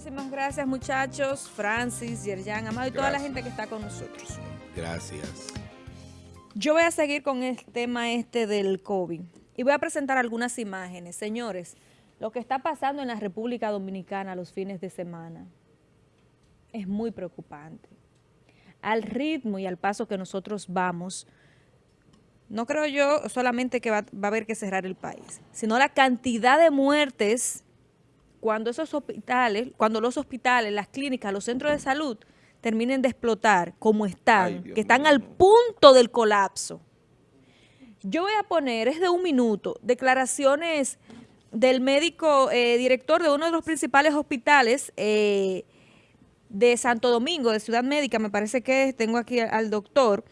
Muchísimas gracias, muchachos. Francis, Yerjan, Amado y toda la gente que está con nosotros. Gracias. Yo voy a seguir con el tema este del COVID y voy a presentar algunas imágenes. Señores, lo que está pasando en la República Dominicana los fines de semana es muy preocupante. Al ritmo y al paso que nosotros vamos, no creo yo solamente que va, va a haber que cerrar el país, sino la cantidad de muertes cuando esos hospitales, cuando los hospitales, las clínicas, los centros de salud terminen de explotar como están, que están al punto del colapso. Yo voy a poner, es de un minuto, declaraciones del médico eh, director de uno de los principales hospitales eh, de Santo Domingo, de Ciudad Médica, me parece que tengo aquí al, doctor,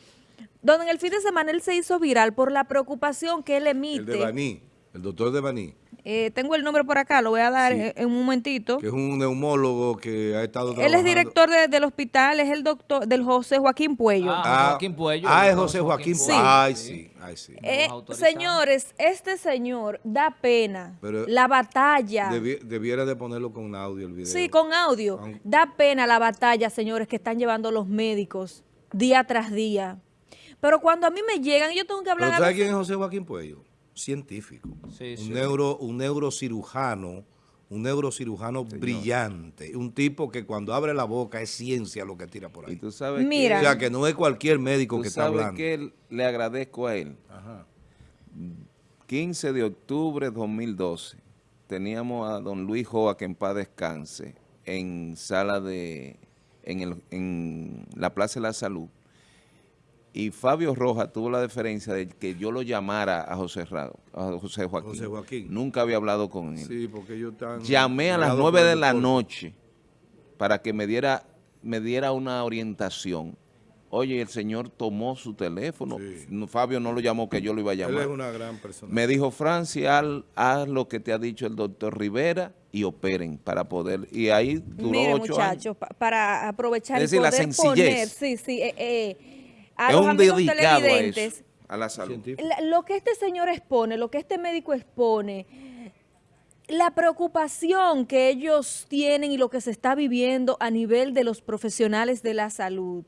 donde en el fin de semana él se hizo viral por la preocupación que él emite. El de Baní, el doctor de Baní. Eh, tengo el nombre por acá, lo voy a dar en, un momentito. Que es un neumólogo que ha estado trabajando. Él es director del hospital, es el doctor del José Joaquín Puello. Ah, ah Joaquín Puello. Ah, es José Joaquín Puello. Ay, sí, ay, sí. Eh, señores, este señor da pena. la batalla. debiera de ponerlo con audio el video. Sí, con audio. Da pena la batalla, señores, que están llevando los médicos día tras día. Pero cuando a mí me llegan, yo tengo que hablar... ¿Pero ¿Sabes quién es José Joaquín Puello? Científico, un, Neuro, un neurocirujano, un neurocirujano brillante, un tipo que cuando abre la boca es ciencia lo que tira por ahí. Y tú sabes Mira. o sea, que no es cualquier médico que está hablando. que le agradezco a él. 15 de octubre de 2012 teníamos a don Luis Joa, que en paz descanse, en sala de, en, el, en la Plaza de la Salud, y Fabio Rojas tuvo la deferencia de que yo lo llamara a José, a José Joaquín. Nunca había hablado con él. Sí, porque yo tan Llamé a las nueve de la noche para que me diera, me diera una orientación. Oye, el señor tomó su teléfono. Fabio no lo llamó que yo lo iba a llamar. Él es una gran persona. Me dijo, Francis, haz, lo que te ha dicho el doctor Rivera y operen para poder... Y ahí duró Mire, ocho muchachos, para aprovechar es decir, la sencillez. sí, sí, eh, eh a los amigos televidentes, a, la salud. lo que este señor expone, lo que este médico expone, la preocupación que ellos tienen y lo que se está viviendo a nivel de los profesionales de la salud.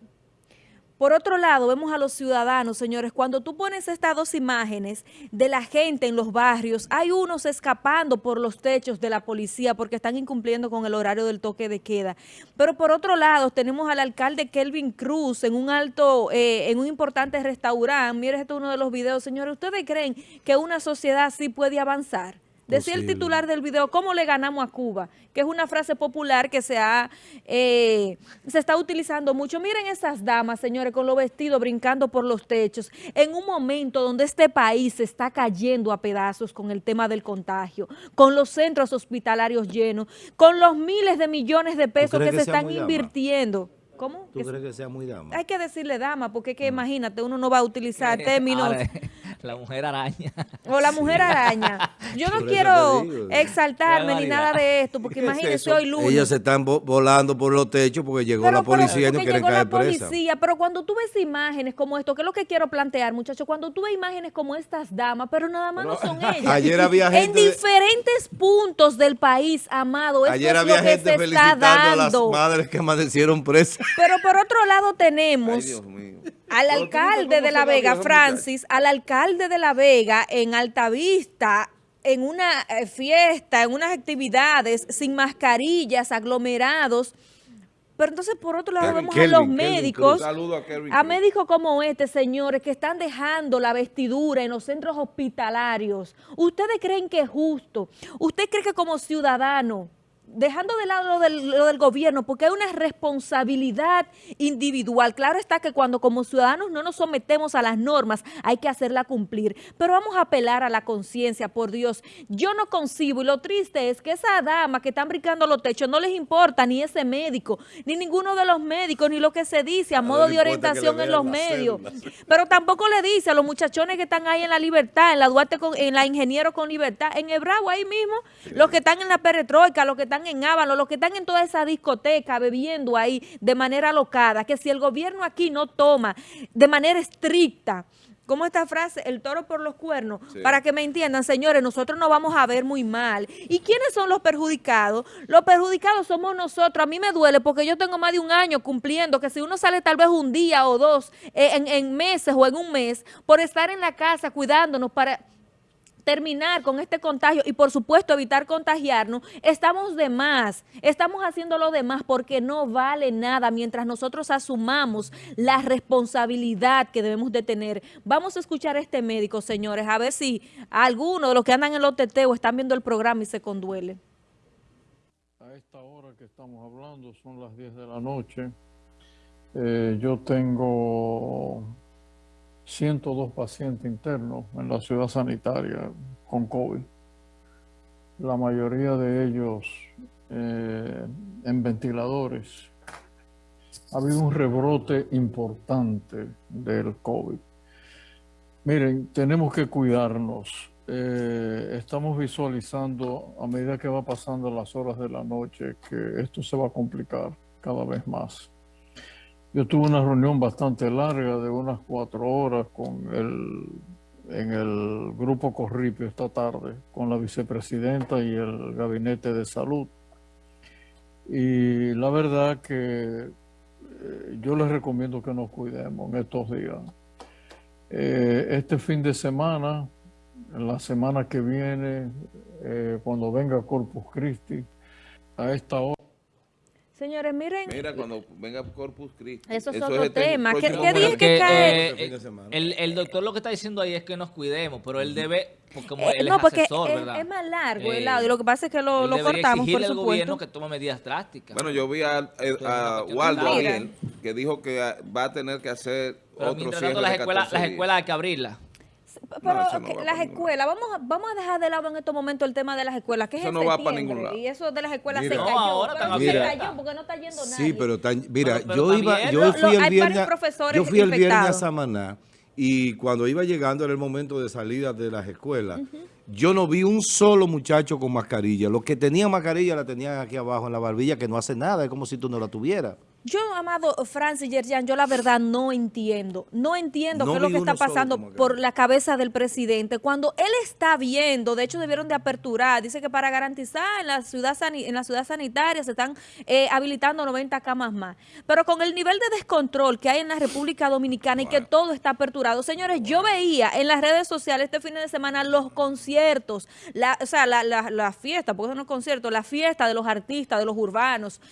Por otro lado, vemos a los ciudadanos, señores, cuando tú pones estas dos imágenes de la gente en los barrios, hay unos escapando por los techos de la policía porque están incumpliendo con el horario del toque de queda. Pero por otro lado, tenemos al alcalde Kelvin Cruz en un alto, eh, en un importante restaurante. Miren, esto es uno de los videos. Señores, ¿ustedes creen que una sociedad así puede avanzar? Decía el titular del video, ¿cómo le ganamos a Cuba? Que es una frase popular que se ha eh, se está utilizando mucho. Miren esas damas, señores, con los vestidos brincando por los techos, en un momento donde este país se está cayendo a pedazos con el tema del contagio, con los centros hospitalarios llenos, con los miles de millones de pesos que, se están invirtiendo. ¿Cómo? ¿Tú crees que sea muy dama? Hay que decirle dama, porque es que mm. imagínate, uno no va a utilizar términos... La mujer araña. O la mujer araña. Yo no quiero exaltarme ni nada de esto, porque imagínese hoy lunes. Ellos se están volando por los techos porque llegó la policía y no quieren caer la policía, Pero cuando tú ves imágenes como esto, que es lo que quiero plantear, muchachos, cuando tú ves imágenes como estas damas, pero nada más no son ellas. Ayer había gente... En diferentes puntos del país, amado, esto Ayer es había lo que gente se felicitando está dando. a las madres que amanecieron presas. Pero por otro lado tenemos... al alcalde de La Vega, Francis, al alcalde de La Vega en Altavista, en una eh, fiesta, en unas actividades, sin mascarillas, aglomerados. Pero entonces, por otro lado, vemos a los médicos, a, médicos como este, señores, que están dejando la vestidura en los centros hospitalarios. ¿Ustedes creen que es justo? ¿Usted cree que como ciudadano dejando de lado lo del, lo del, gobierno, porque hay una responsabilidad individual. Claro está que cuando como ciudadanos no nos sometemos a las normas, hay que hacerla cumplir. Pero vamos a apelar a la conciencia, por Dios. Yo no concibo, y lo triste es que esa dama que están brincando los techos no les importa ni ese médico, ni ninguno de los médicos, ni lo que se dice a modo de orientación en los medios. Pero tampoco le dice a los muchachones que están ahí en la libertad, en la Duarte, con, en la Ingeniero con Libertad, en Ebravo ahí mismo, los que están en la Peretroika, los que están en Ábalo, los que están en toda esa discoteca bebiendo ahí de manera alocada, que si el gobierno aquí no toma de manera estricta ¿cómo esta frase? El toro por los cuernos. Para que me entiendan, señores, nosotros nos vamos a ver muy mal. ¿Y quiénes son los perjudicados? Los perjudicados somos nosotros. A mí me duele porque yo tengo más de un año cumpliendo que si uno sale tal vez un día o dos eh, en, en meses o en un mes por estar en la casa cuidándonos para terminar con este contagio y por supuesto evitar contagiarnos, estamos de más, estamos haciendo lo demás porque no vale nada mientras nosotros asumamos la responsabilidad que debemos de tener. Vamos a escuchar a este médico, señores, a ver si alguno de los que andan en los teteos están viendo el programa y se conduele. A esta hora que estamos hablando son las 10 de la noche. Eh, yo tengo 102 pacientes internos en la ciudad sanitaria con COVID. La mayoría de ellos eh, en ventiladores. Ha habido un rebrote importante del COVID. Miren, tenemos que cuidarnos. Eh, estamos visualizando a medida que va pasando las horas de la noche que esto se va a complicar cada vez más. Yo tuve una reunión bastante larga de unas cuatro horas con el, en el grupo Corripio esta tarde, con la vicepresidenta y el gabinete de salud. Y la verdad que eh, yo les recomiendo que nos cuidemos en estos días. Eh, este fin de semana, en la semana que viene, eh, cuando venga Corpus Christi, a esta hora, Señores, miren. Mira, cuando venga Corpus Christi. Eso es otro este tema. ¿Qué, día que cae? Eh, el, el, doctor lo que está diciendo ahí es que nos cuidemos, pero él debe, porque como eh, él no, es porque asesor, es, es, más largo el audio. Lo que pasa es que lo, lo cortamos, por al gobierno que tome medidas drásticas. Bueno, yo vi a, a, Waldo ayer, que dijo que va a tener que hacer pero otro cierre las escuelas, las escuelas hay que abrirlas. Pero las escuelas, vamos a, vamos a dejar de lado en estos momentos el tema de las escuelas, que es eso no va para ningún lado. Y eso de las escuelas se cayó. ahora pero se cayó porque no está yendo nadie. Sí, pero mira, yo iba, yo fui el viernes, yo fui el viernes a Samaná y cuando iba llegando era el momento de salida de las escuelas. Yo no vi un solo muchacho con mascarilla. Los que tenían mascarilla la tenían aquí abajo en la barbilla, que no hace nada, es como si tú no la tuvieras. Yo, amado Francis Yerjan, yo la verdad no entiendo. No entiendo qué es lo que está pasando por la cabeza del presidente. Cuando él está viendo, de hecho debieron de aperturar, dice que para garantizar en la ciudad, en la ciudad sanitaria se están eh, habilitando 90 camas más. Pero con el nivel de descontrol que hay en la República Dominicana y que todo está aperturado. Señores, yo veía en las redes sociales este fin de semana los conciertos, la, o sea, la, la, la fiesta, porque no conciertos, la fiesta de los artistas, de los urbanos.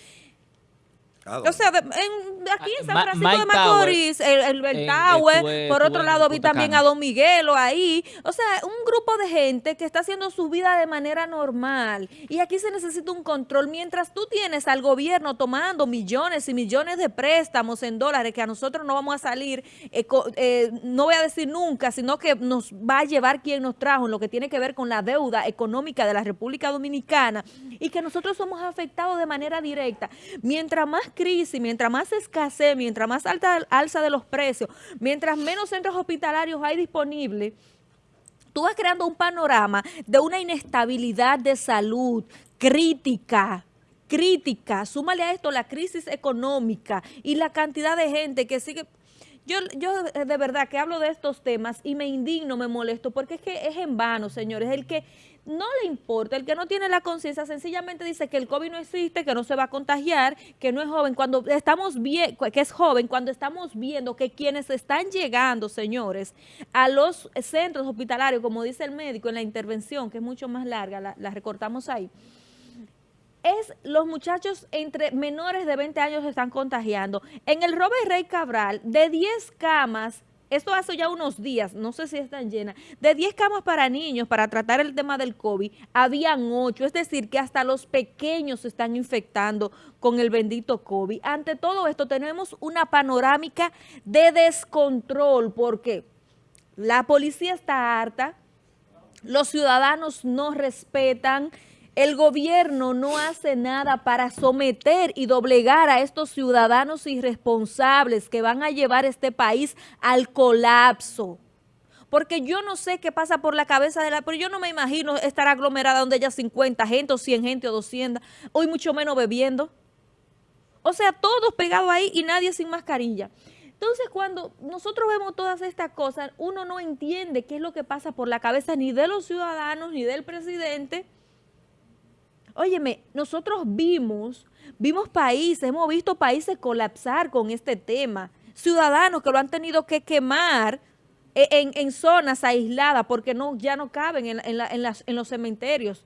O sea, aquí en San Francisco de Macorís, el, el, Tower, por otro lado vi también a Don Miguelo ahí. O sea, un grupo de gente que está haciendo su vida de manera normal. Y aquí se necesita un control. Mientras tú tienes al gobierno tomando millones y millones de préstamos en dólares que a nosotros no vamos a salir, eh, eh, no voy a decir nunca, sino que nos va a llevar quien nos trajo en lo que tiene que ver con la deuda económica de la República Dominicana y que nosotros somos afectados de manera directa. Mientras más crisis, mientras más escasez, mientras más alta alza de los precios, mientras menos centros hospitalarios hay disponibles, tú vas creando un panorama de una inestabilidad de salud crítica, crítica. Súmale a esto la crisis económica y la cantidad de gente que sigue... Yo, yo de verdad que hablo de estos temas y me indigno, me molesto, porque es que es en vano, señores. El que no le importa, el que no tiene la conciencia sencillamente dice que el COVID no existe, que no se va a contagiar, que no es joven, cuando estamos bien, que es joven, cuando estamos viendo que quienes están llegando, señores, a los centros hospitalarios, como dice el médico en la intervención, que es mucho más larga, la, la recortamos ahí, es los muchachos entre menores de 20 años se están contagiando. En el Robert Rey Cabral, de 10 camas esto hace ya unos días, no sé si están llenas, de 10 camas para niños para tratar el tema del COVID, habían 8, es decir, que hasta los pequeños se están infectando con el bendito COVID. Ante todo esto tenemos una panorámica de descontrol porque la policía está harta, los ciudadanos no respetan, el gobierno no hace nada para someter y doblegar a estos ciudadanos irresponsables que van a llevar este país al colapso. Porque yo no sé qué pasa por la cabeza de la... Pero yo no me imagino estar aglomerada donde haya 50 gente o 100 gente o 200, hoy mucho menos bebiendo. O sea, todos pegados ahí y nadie sin mascarilla. Entonces, cuando nosotros vemos todas estas cosas, uno no entiende qué es lo que pasa por la cabeza ni de los ciudadanos ni del presidente. Óyeme, nosotros vimos, vimos países, hemos visto países colapsar con este tema. Ciudadanos que lo han tenido que quemar en, zonas aisladas porque no, ya no caben en, en los cementerios.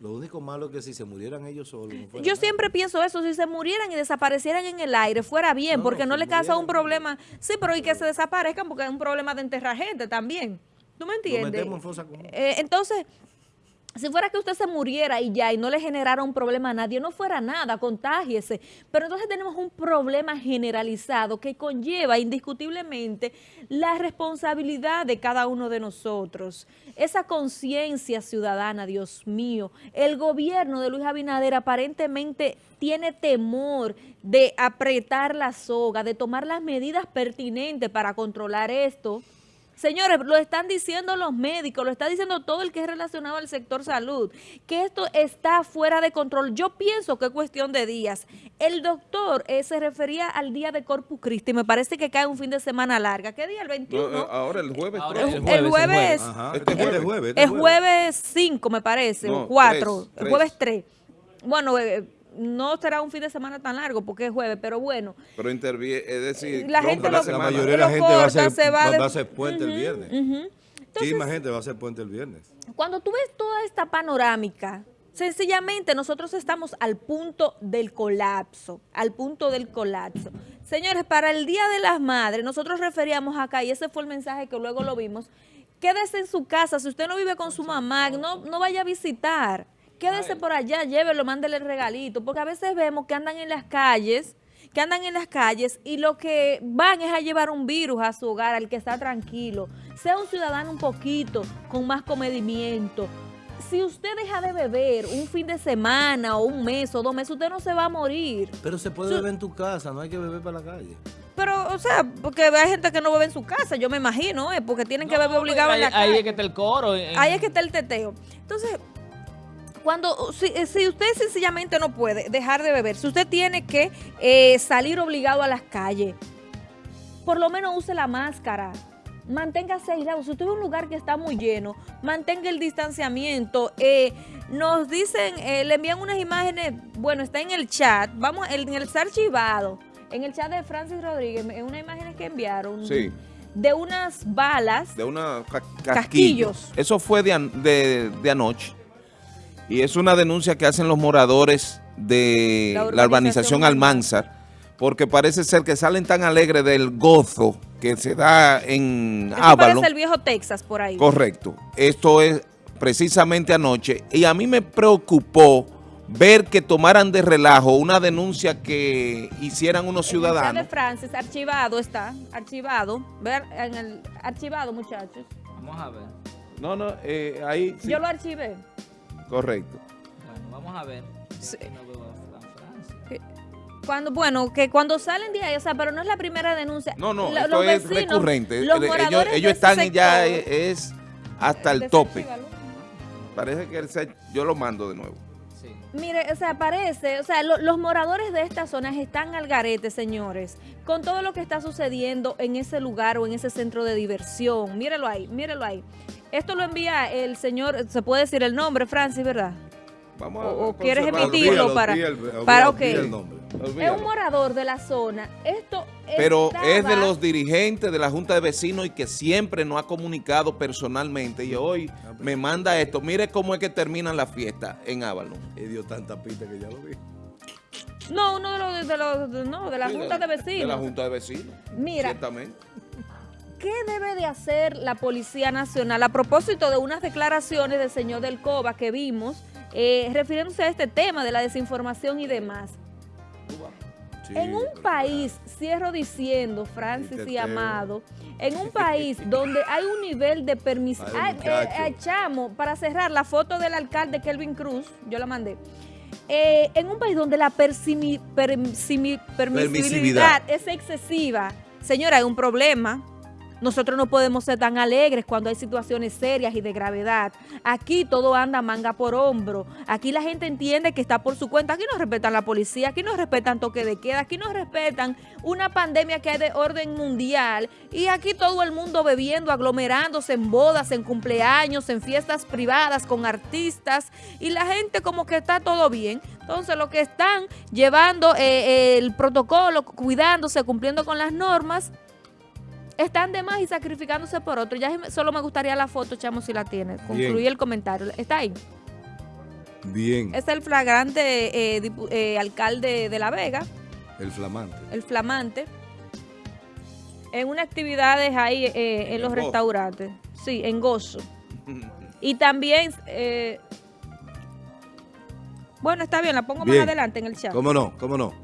Lo único malo es que si se murieran ellos solos. Yo siempre pienso eso, si se murieran y desaparecieran en el aire, fuera bien, porque no, le causa un problema. Sí, pero y que se desaparezcan porque es un problema de enterrar gente también. ¿Tú me entiendes? Eh, entonces, si fuera que usted se muriera y ya, y no le generara un problema a nadie, no fuera nada, contágiese. Pero entonces tenemos un problema generalizado que conlleva indiscutiblemente la responsabilidad de cada uno de nosotros. Esa conciencia ciudadana, Dios mío. El gobierno de Luis Abinader aparentemente tiene temor de apretar la soga, de tomar las medidas pertinentes para controlar esto, Señores, lo están diciendo los médicos, lo está diciendo todo el que es relacionado al sector salud, que esto está fuera de control. Yo pienso que es cuestión de días. El doctor eh, se refería al día de Corpus Christi, me parece que cae un fin de semana larga. ¿Qué día? ¿El 21? Eh, ahora el jueves. el, jueves. El jueves. Este jueves. El jueves 5, me parece, o 4. El jueves 3. Bueno, eh, no será un fin de semana tan largo porque es jueves, pero bueno. Pero interviene, es decir, la, gente la, mayoría de la gente va a ser, va, a ser puente el viernes. sí, más gente va a ser puente el viernes. Cuando tú ves toda esta panorámica, sencillamente nosotros estamos al punto del colapso, al punto del colapso. Señores, para el Día de las Madres, nosotros referíamos acá, y ese fue el mensaje que luego lo vimos, quédese en su casa, si usted no vive con su mamá, no, no vaya a visitar quédese por allá, llévelo, mándele el regalito, porque a veces vemos que andan en las calles, que andan en las calles y lo que van es a llevar un virus a su hogar, al que está tranquilo. Sea un ciudadano un poquito, con más comedimiento. Si usted deja de beber un fin de semana o un mes o dos meses, usted no se va a morir. Pero se puede beber en tu casa, no hay que beber para la calle. Pero, o sea, porque hay gente que no bebe en su casa, yo me imagino, ¿eh? porque tienen que beber obligado en la calle. Ahí es que está el coro. Ahí es que está el teteo. Entonces, cuando si, eh, si, usted sencillamente no puede dejar de beber, si usted tiene que eh, salir obligado a las calles, por lo menos use la máscara, manténgase aislado. Si usted ve un lugar que está muy lleno, mantenga el distanciamiento. Eh, nos dicen, le envían unas imágenes, bueno, está en el chat, vamos, en el archivado, en el chat de Francis Rodríguez, en unas imágenes que enviaron. De unas balas. De unos casquillos. Eso fue de, de anoche. Y es una denuncia que hacen los moradores de la urbanización, Almanzar, porque parece ser que salen tan alegres del gozo que se da en Ávalo. parece el viejo Texas por ahí. Correcto. Esto es precisamente anoche. Y a mí me preocupó ver que tomaran de relajo una denuncia que hicieran unos ciudadanos. El de Francis, archivado está, archivado. Ver en el archivado, muchachos. Vamos a ver. No, no, eh, ahí... Yo lo archivé. Correcto. Bueno, vamos a ver. Cuando, bueno, que cuando salen de ahí, o sea, pero no es la primera denuncia. No, no, esto es recurrente. ellos, ellos están ya es, hasta el tope. Parece que el yo lo mando de nuevo. Mire, o sea, parece, o sea, los moradores de estas zonas están al garete, señores, con todo lo que está sucediendo en ese lugar o en ese centro de diversión. Mírelo ahí, mírelo ahí. Esto lo envía el señor, se puede decir el nombre, Francis, ¿verdad? Vamos o, quieres emitirlo para, para Es un morador de la zona. Esto Pero es de los dirigentes de la Junta de Vecinos y que siempre nos ha comunicado personalmente. Y hoy me manda esto. Mire cómo es que termina la fiesta en Ávalo. Y dio tanta pista que ya lo vi. No, uno de los de, los, no, de la Junta de, Vecinos. De la Junta de Vecinos. Mira. ¿Qué debe de hacer la Policía Nacional a propósito de unas declaraciones del señor Del Coba que vimos, eh, refiriéndose a este tema de la desinformación y demás? en un país, cierro diciendo, Francis y Amado, en un país donde hay un nivel de permiso... Eh, Chamo, para cerrar, la foto del alcalde Kelvin Cruz, yo la mandé. Eh, en un país donde la permisividad. es excesiva, señora, hay un problema Nosotros no podemos ser tan alegres cuando hay situaciones serias y de gravedad. Aquí todo anda manga por hombro. Aquí la gente entiende que está por su cuenta. Aquí no respetan la policía, aquí no respetan toque de queda, aquí no respetan una pandemia que hay de orden mundial. Y aquí todo el mundo bebiendo, aglomerándose en bodas, en cumpleaños, en fiestas privadas, con artistas. Y la gente como que está todo bien. Entonces, lo que están llevando eh, el protocolo, cuidándose, cumpliendo con las normas, están de más y sacrificándose por otro. Ya solo me gustaría la foto, chamo, si la tiene. Concluí el comentario. ¿Está ahí? Bien. Es el flagrante eh, eh, alcalde de La Vega. El flamante. El flamante. En unas actividades ahí en los restaurantes. Sí, en gozo. y también bueno, está bien, la pongo más adelante en el chat. ¿Cómo no? ¿Cómo no?